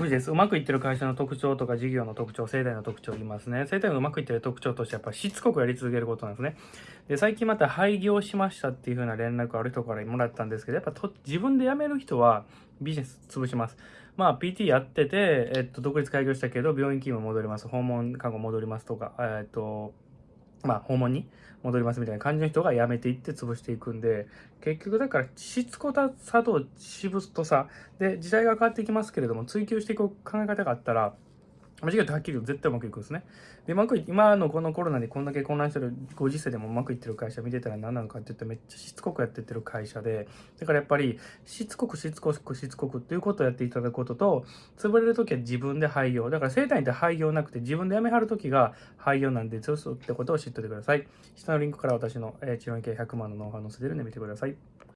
無理です。うまくいってる会社の特徴とか事業の特徴、生態の特徴を言いますね。生態がうまくいってる特徴としてやっぱしつこくやり続けることなんですね。で、最近また廃業しましたっていう風な連絡ある人からもらったんですけど、やっぱと自分で辞める人はビジネス潰します。まあ、PT やってて、えっと、独立開業したけど、病院勤務戻ります。訪問看護戻りますとか、えっと、まあ、訪問に戻りますみたいな感じの人が辞めていって潰していくんで、結局だから、しつこさとしぶとさ、で、時代が変わっていきますけれども、追求していく考え方があったら、間違えてはっきり言うと絶対うまくいくんですね。で、うまくい今のこのコロナでこんだけ混乱してるご時世でもうまくいってる会社見てたら何なのかって言ってめっちゃしつこくやってってる会社で、だからやっぱりしつこくしつこくしつこくっていうことをやっていただくことと、潰れるときは自分で廃業。だから生体って廃業なくて自分で辞めはるときが廃業なんで強、そうってことを知っておいてください。下のリンクから私のえ治療院系100万のノウハウ載せてるんで見てください。